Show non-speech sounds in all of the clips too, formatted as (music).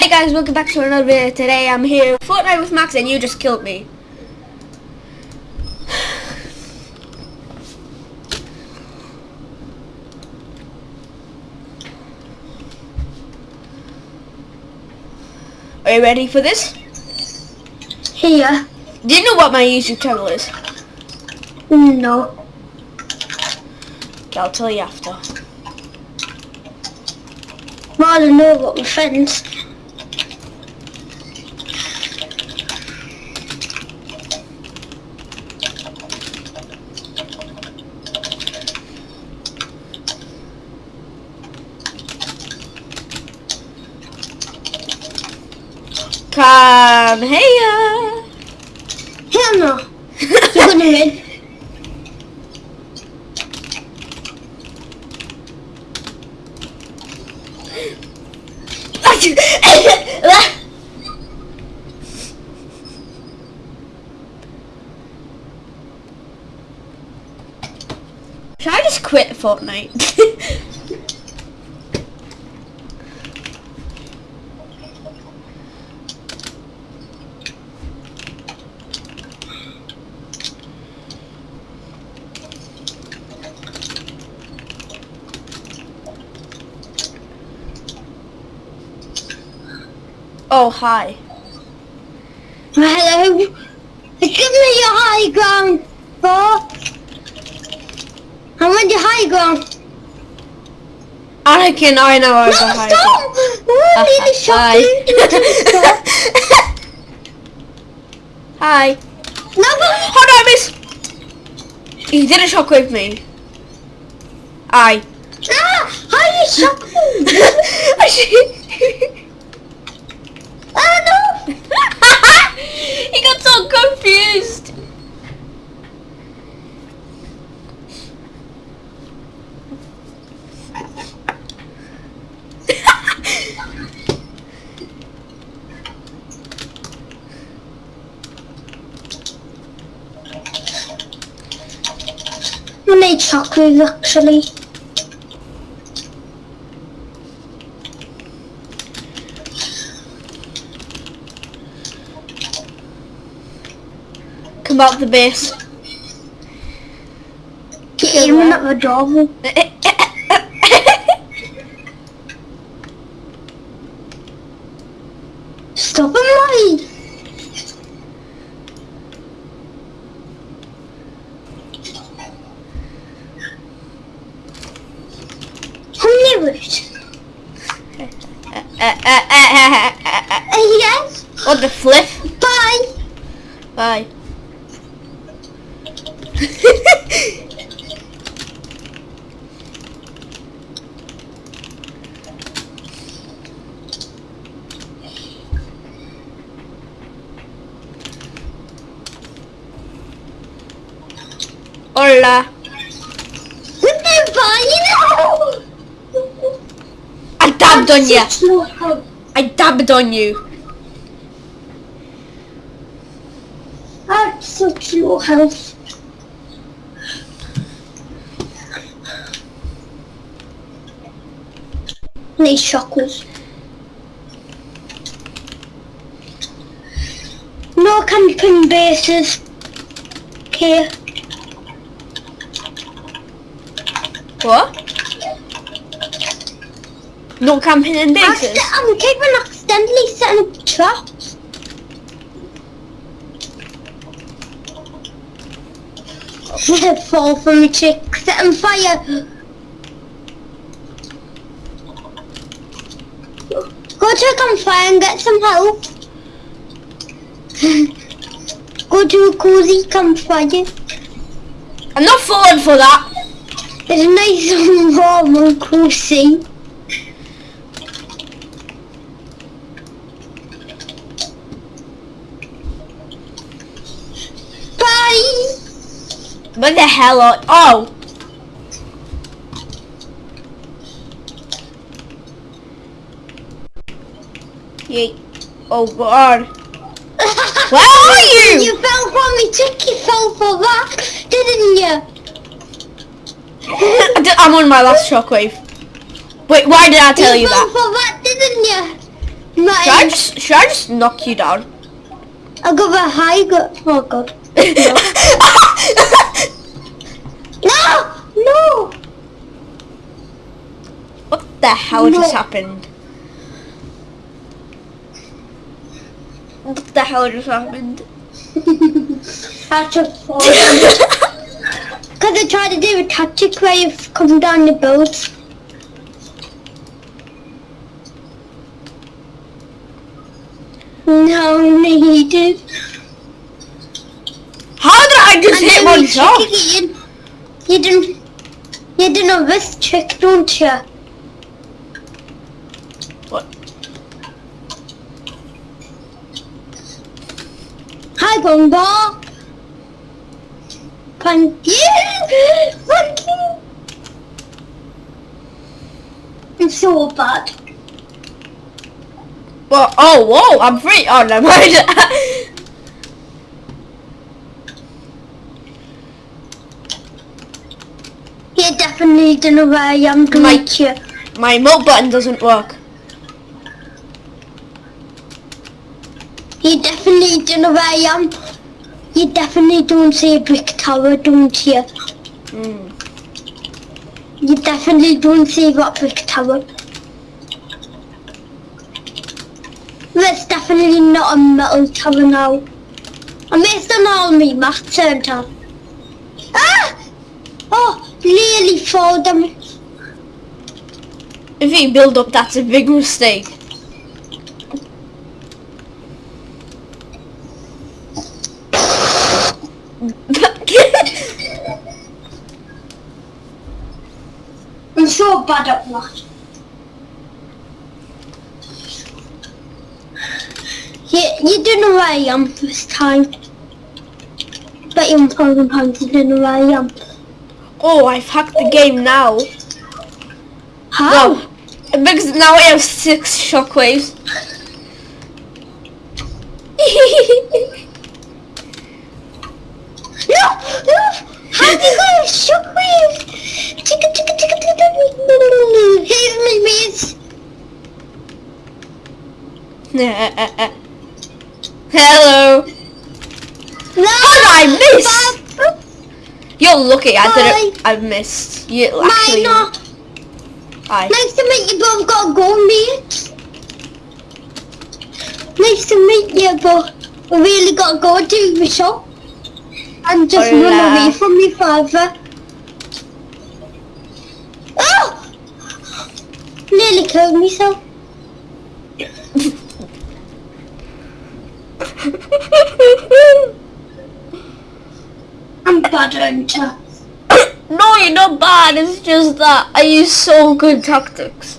Hey guys, welcome back to another video. Today I'm here Fortnite with Max and you just killed me. Are you ready for this? Here. Do you know what my YouTube channel is? No. I'll tell you after. Well, I don't know about my friends. Come here. Hell no. (laughs) Gonna win. Should I just quit Fortnite? (laughs) oh, hi. Hello. Give me your high ground, bro. I want your high ground. Anakin, I know I No, was a high stop! I need to shut Hi. (laughs) Hi. No, but Hold on, miss. He didn't shockwave me. Aye. ah, how you shock (laughs) me? Oh no! he got so confused. I need chocolate actually. Come out the base. Get aiming at the door. Stop him, Mike. I knew it. Uh, yes. What the flip? Bye. Bye. Hola. I dabbed on you. Such low health. I dabbed on you. I have low health. Need chocolates. No camping bases. Okay. What? No camping in bases. I'm keeping accidentally setting up traps. Fall from a chick, set on fire. Go to a campfire and get some help. Go to a cozy campfire. I'm not falling for that. It's nice (laughs) and warm and cozy. Bye. What the hell are... Oh! Yeet. Oh god. (laughs) Where are you? You fell from me, chick. You fell for that, didn't you? (laughs) I'm on my last shockwave. Wait, why did I tell you fell that? for that, didn't you? Should I just should I just knock you down? I got a high. Oh god. (laughs) No! No! What the hell just happened? What the hell just happened? I just fallen. Because I tried to do a tactic where you come down the boat. No, needed. How did I just And hit then you myself? trick it in. You didn't. You didn't know this trick, don't you? Hi, Bomba. Thank you. Thank. I'm so bad. Well, oh, whoa, I'm free. Oh, never mind. You definitely don't know where I am to My- meet you. My emote button doesn't work. You definitely don't know where I am. You definitely don't see a brick tower, don't you? Mm. You definitely don't see that brick tower. That's definitely not a metal tower now. I'm based on all me math center. Ah! Oh, nearly fall them. If you build up, that's a big mistake. I'm so bad at that. You, you don't know where I am this time. But you thousand pounds you don't know where I am. oh, I've hacked the game now. How? No, because now I have six shockwaves. No! No! How do you got a shockwave? Ticka ticka ticka ticka Here's my mates. (laughs) Hello. No! I missed? Bob. You're lucky. I didn't. I missed. You actually. Hi. Nice to meet you, but I've got to go, mate. Nice to meet you, but I really got to go to the shop. And just Hola. run away from me father. Oh! Nearly killed myself. (laughs) I'm bad hunter. (coughs) no, you're not bad. It's just that I use so good tactics.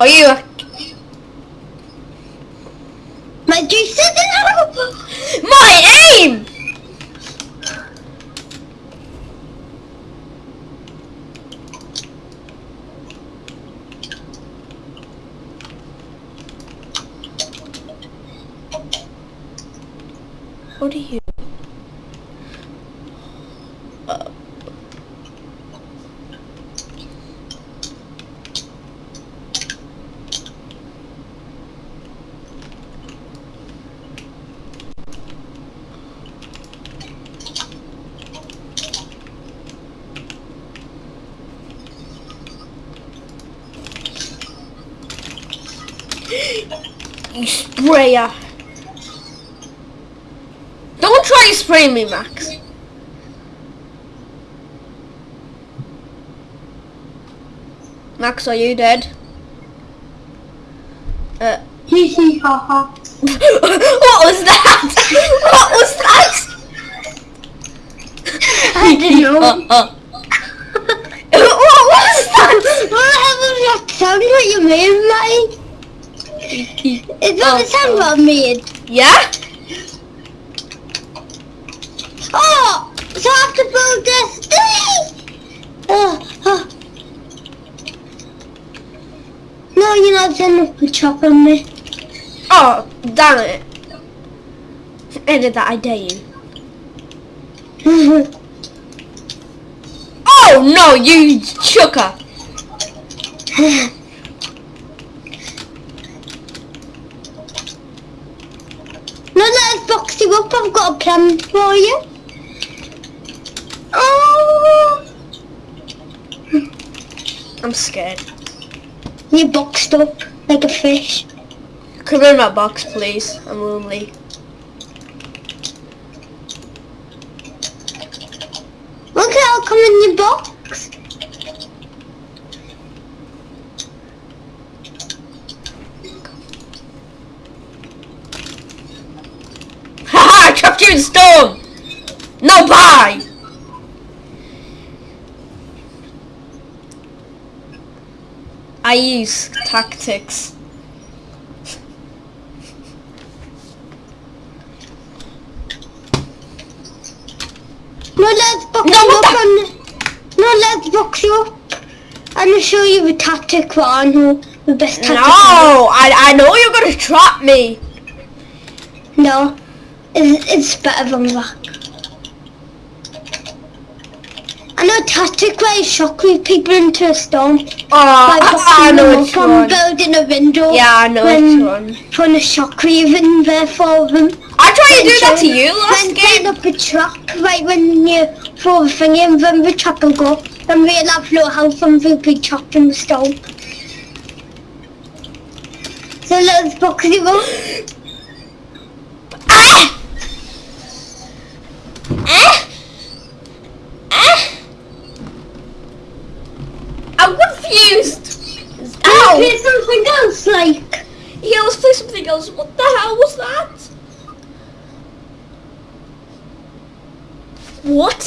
Are you? My is My aim! What are you? Uh, sprayer. Don't try to spray me, Max. Max, are you dead? Uh, Hee hee ha ha. (laughs) what was that? (laughs) what was that? I don't know. (laughs) what was that? What that sound what you made, like? Is that the sound what I made? Yeah? Oh! So I have to build this thing! Oh, oh. No, you're not sending a chop on me. Oh, damn it. Edit that, I dare you. Oh no, you chucker. No, let's box you up. I've got a plan for you. Oh, I'm scared. you boxed up like a fish. Come in my box, please. I'm lonely. Okay, I'll come in your box. Haha, I trapped you in stone! No bye! I use tactics. No, let's box No, you up and no, let's box you up and show you the tactic I know the best tactic. No. I, I know you're gonna trap me. No, it's, it's better than that. I know a tactic where you shockwave people into a storm Oh, I, I know which up one. building a window. Yeah, I know when which one. Putting a shockwave in there for them. I tried to do that to you last then game. setting up a trap right when you throw the thing in, then the trap will go. Then we'll have no house and we'll be trapped in the storm. So let's box you up. Ah! Ah! Ah! I'm confused. Ow! Play something else like. Yeah, else. What the hell was that? What?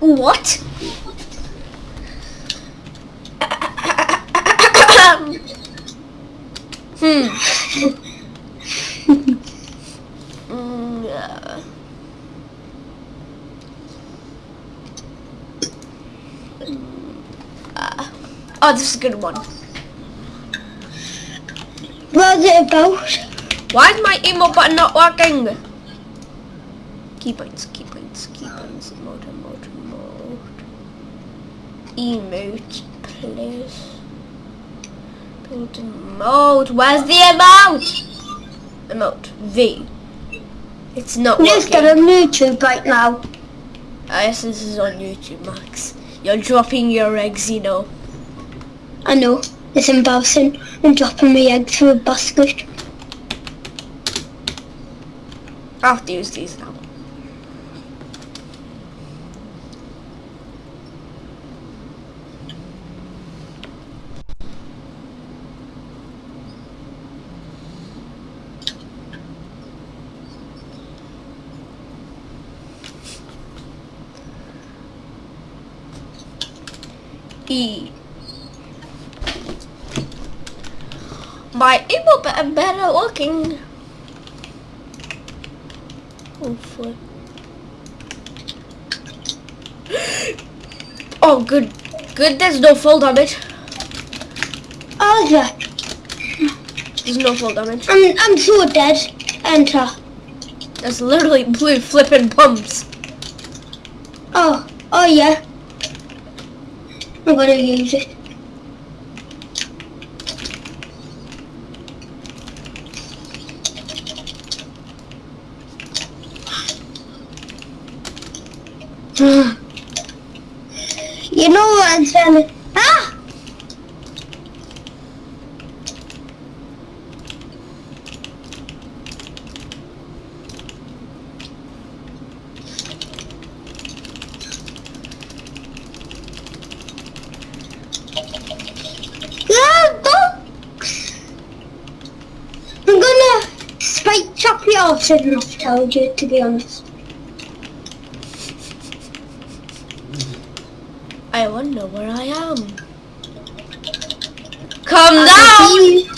What? hmm. Mm, yeah. Mm, ah. Oh, this is a good one. What's it about? Why is my emo button not working? Key points, key points, key points, mode, mode, mode. Emote, please. Build emote. Where's the emote? Emote. V. It's not Let's get working. on YouTube right now. I guess this is on YouTube, Max. You're dropping your eggs, you know. I know, it's embarrassing. I'm dropping my egg through a basket. I have to use these now. E. My able better better looking. Oh, Hopefully. (gasps) Oh, good. Good, there's no full damage. Oh, yeah. There's no full damage. I'm, I'm so dead. Enter. There's literally blue flipping pumps. Oh, oh yeah. I'm gonna use it. you know what I'm saying? Ah! Yeah, box! I'm gonna spike you off, shouldn't have told you, to be honest. I wonder where I am. Come I down!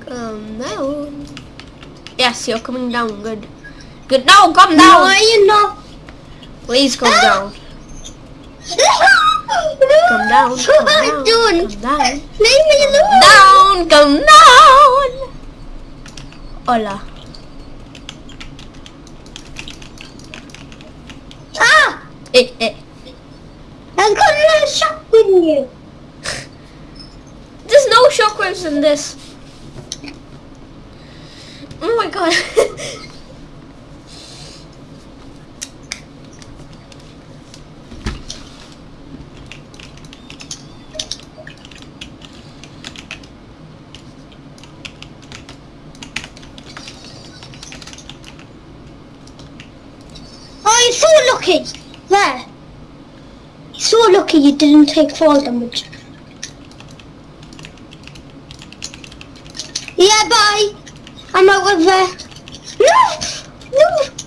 Come down. Yes, you're coming down. Good. Good. No, come No, down. you're not. Please come ah! down. (laughs) Come down. Come am I down. Come down un countdown. Hola. Ah! Eh, eh. I'm gonna shock with you. There's no shockwaves in this. Didn't take fall damage. Yeah, bye. I'm out of there. No! No!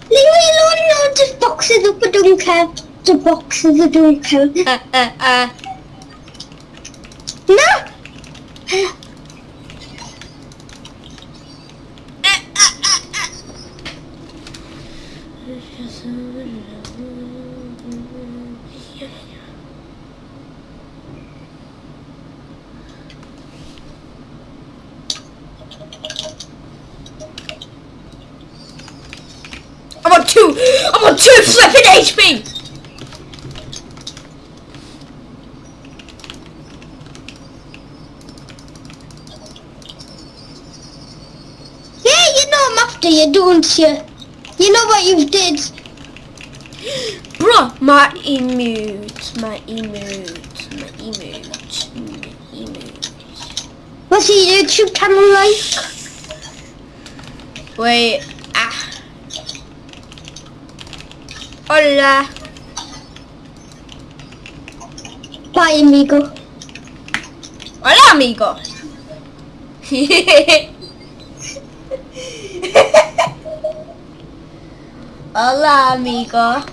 Leave me alone. No, just boxes up. I don't care. The boxes, I don't care. (laughs) uh, uh, uh. No! I'm on two. I'm on two flipping HP. Yeah, you know I'm after you, don't you? You know what you did. Bruh, my emote, my emote, my emote, my emote. What's your YouTube channel like? Wait, ah. Hola. Bye, amigo. Hola, amigo. (laughs) Hola, amigo.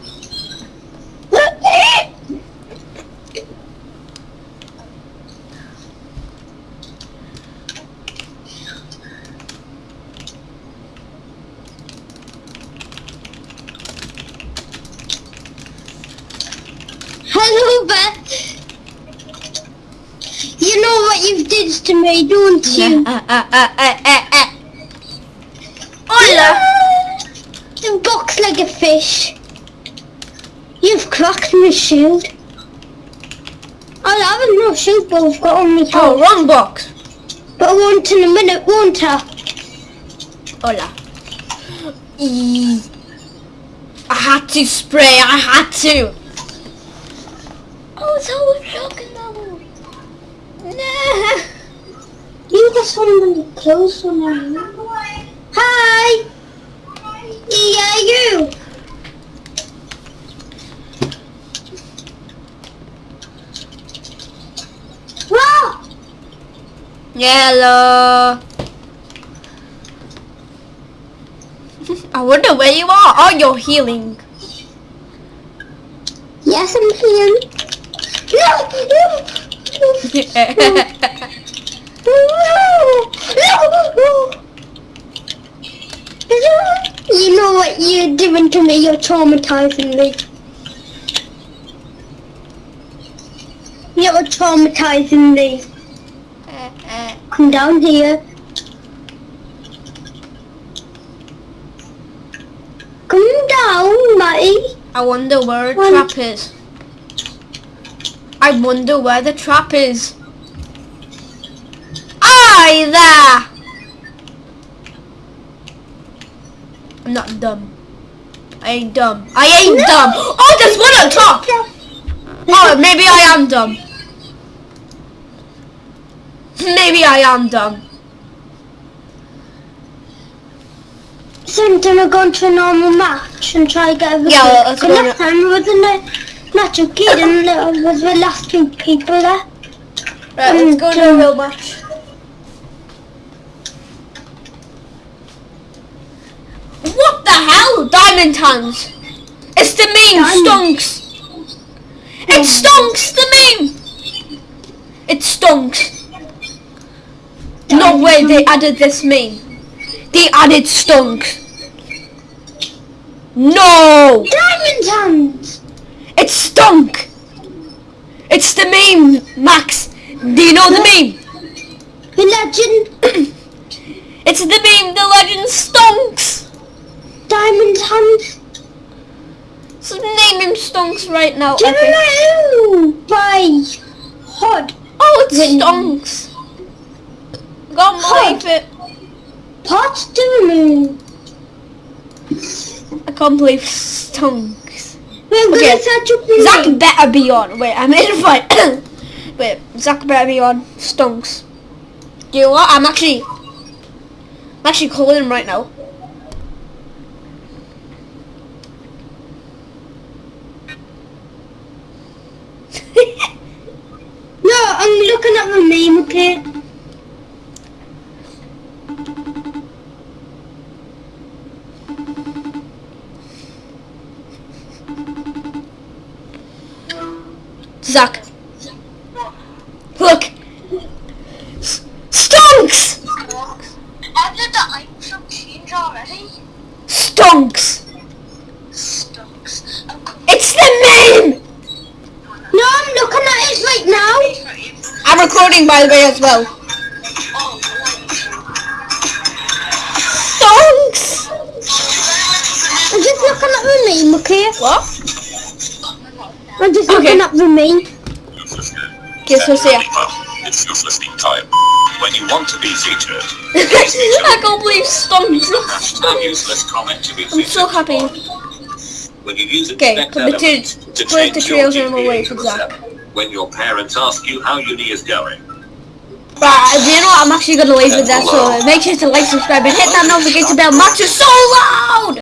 Hello, Beth. You know what you've did to me, don't you? Uh, uh, uh, Ah, ah, ah, ah, ah, ah. Hola. You box like a fish. You've cracked my shield. I'll have no shield, but I've got on my Oh, wrong box. But I want in a minute, won't I? Hola. E- I had to spray. I had to. Oh, so we're talking now. Nah. You got somebody close on me. Hi! Yeah, you! Hello. (laughs) I wonder where you are. Oh, you're healing. Yes, I'm here. No! No! No! (laughs) You know what you're doing to me? You're traumatizing me. You're traumatizing me. Come down here. Come down, Matty. I wonder where the trap is. I wonder where the trap is. Aye there! I'm not dumb. I ain't dumb. I ain't No! dumb. Oh, there's one on top. Oh, maybe I am dumb. Maybe I am dumb. So I'm gonna go into a normal match and try to get everything. Yeah, let's go last time it wasn't a natural kid and it was the last two people there. Right, let's go to a mm, real match. What the hell? Diamond hands. It's the meme, Diamond. stonks. It stonks the meme. It stonks. No way they added this meme. They added stonks. No! Diamond hands! It stunk! It's the meme, Max. Do you know the meme? The legend! (clears throat) It's the meme, the legend stonks. Diamond hands! So name him Stonks right now. Do you know by Hod? Oh, it's When- Can't believe it. Pot doing I can't believe Stonks. We're Okay. gonna up the Zach name. better be on. Wait, I'm in a fight. (coughs) Wait, Zach better be on. Stonks. Do you know what? I'm actually, I'm actually calling him right now. (laughs) No, I'm looking at the name, okay? Zach, look. S- Stonks. Have the item change already? Stonks. Stonks. It's the name. No, I'm looking at it right now. I'm recording by the way as well. Stonks. I'm just looking at the name, okay? What? I'm just Okay. looking at the name. Okay, so see ya. It's useless speak time. When you want to be featured, (laughs) (laughs) I can't believe Stonks. hashtag useless comment to be I'm featured. so happy. When you use Okay, expect committed elements to with the your trails on the GPA way for a Zach. When your parents ask you how uni is going. Right, do you know what? I'm actually gonna leave with that. So make sure to like, subscribe, and hit that notification bell. Max is so loud.